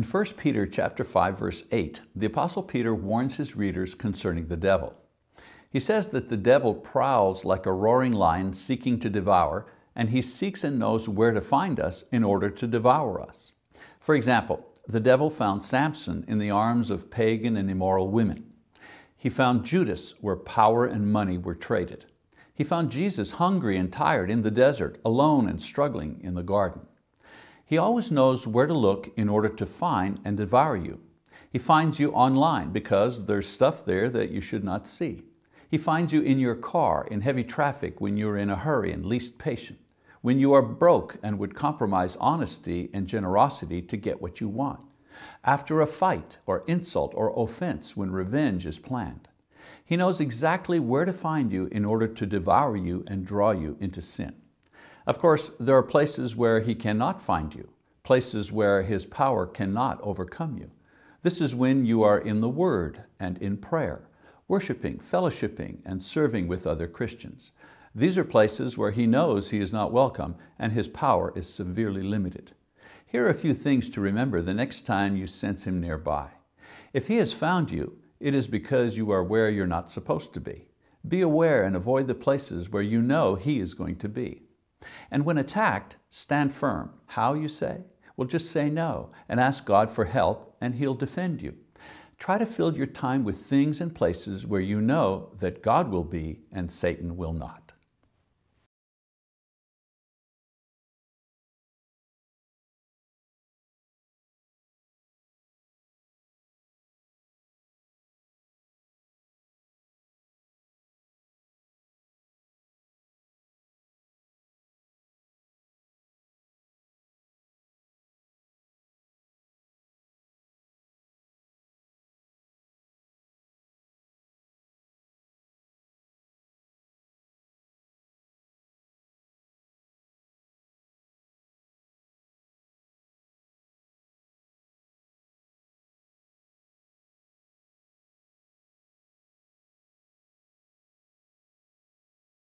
In 1 Peter chapter 5, verse 8, the Apostle Peter warns his readers concerning the devil. He says that the devil prowls like a roaring lion seeking to devour, and he seeks and knows where to find us in order to devour us. For example, the devil found Samson in the arms of pagan and immoral women. He found Judas where power and money were traded. He found Jesus hungry and tired in the desert, alone and struggling in the garden. He always knows where to look in order to find and devour you. He finds you online because there's stuff there that you should not see. He finds you in your car, in heavy traffic when you're in a hurry and least patient, when you are broke and would compromise honesty and generosity to get what you want after a fight or insult or offense when revenge is planned. He knows exactly where to find you in order to devour you and draw you into sin. Of course, there are places where he cannot find you, places where his power cannot overcome you. This is when you are in the Word and in prayer, worshiping, fellowshipping, and serving with other Christians. These are places where he knows he is not welcome and his power is severely limited. Here are a few things to remember the next time you sense him nearby. If he has found you, it is because you are where you're not supposed to be. Be aware and avoid the places where you know he is going to be. And when attacked, stand firm. How, you say? Well, just say no and ask God for help and He'll defend you. Try to fill your time with things and places where you know that God will be and Satan will not.